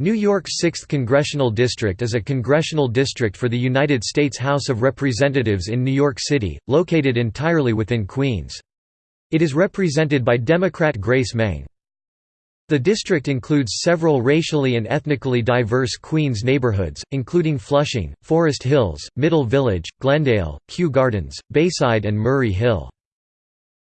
New York's 6th Congressional District is a congressional district for the United States House of Representatives in New York City, located entirely within Queens. It is represented by Democrat Grace Meng. The district includes several racially and ethnically diverse Queens neighborhoods, including Flushing, Forest Hills, Middle Village, Glendale, Kew Gardens, Bayside and Murray Hill.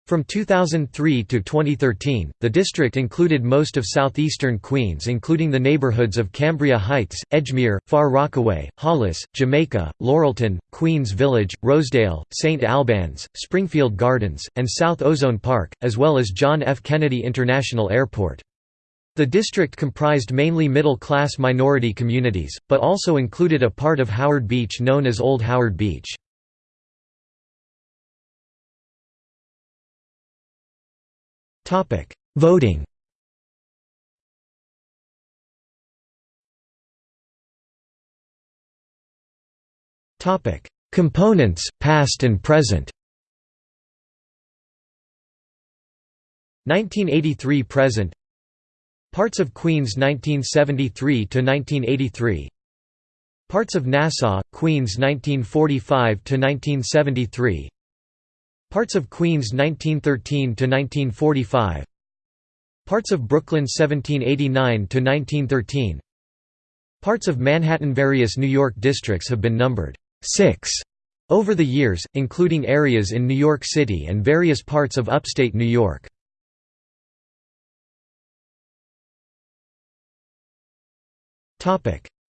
From 2003 to 2013, the district included most of southeastern Queens including the neighborhoods of Cambria Heights, Edgemere, Far Rockaway, Hollis, Jamaica, Laurelton, Queens Village, Rosedale, St. Albans, Springfield Gardens, and South Ozone Park, as well as John F. Kennedy International Airport. The district comprised mainly middle-class minority communities, but also included a part of Howard Beach known as Old Howard Beach. Voting. Topic: Components, past and present. 1983 present. Parts of Queens 1973 to 1983 Parts of Nassau, Queens 1945 to 1973 Parts of Queens 1913–1945 Parts of Brooklyn 1789–1913 Parts of Manhattan Various New York districts have been numbered 6 over the years, including areas in New York City and various parts of upstate New York.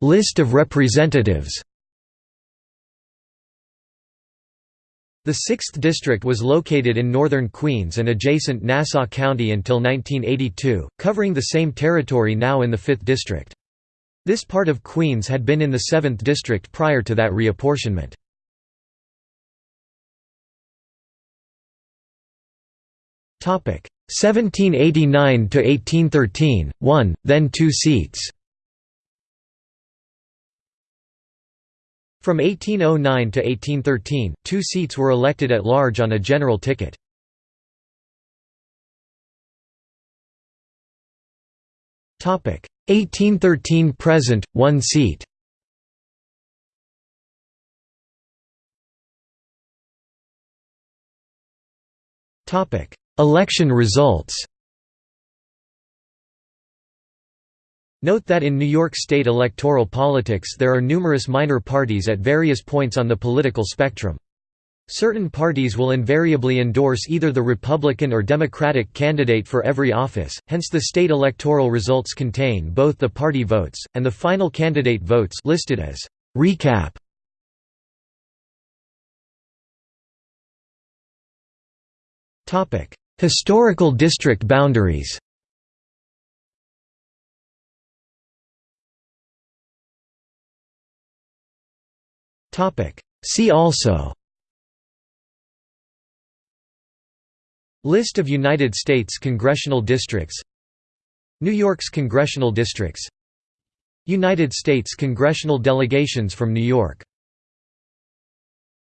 List of representatives The 6th District was located in northern Queens and adjacent Nassau County until 1982, covering the same territory now in the 5th District. This part of Queens had been in the 7th District prior to that reapportionment. Topic 1789 to 1813, 1, then 2 seats. From 1809 to 1813, two seats were elected at large on a general ticket. Topic 1813 present, one seat. Topic Election results. Note that in New York state electoral politics there are numerous minor parties at various points on the political spectrum. Certain parties will invariably endorse either the Republican or Democratic candidate for every office, hence the state electoral results contain both the party votes, and the final candidate votes listed as recap. Historical district boundaries See also. List of United States congressional districts. New York's congressional districts. United States congressional delegations from New York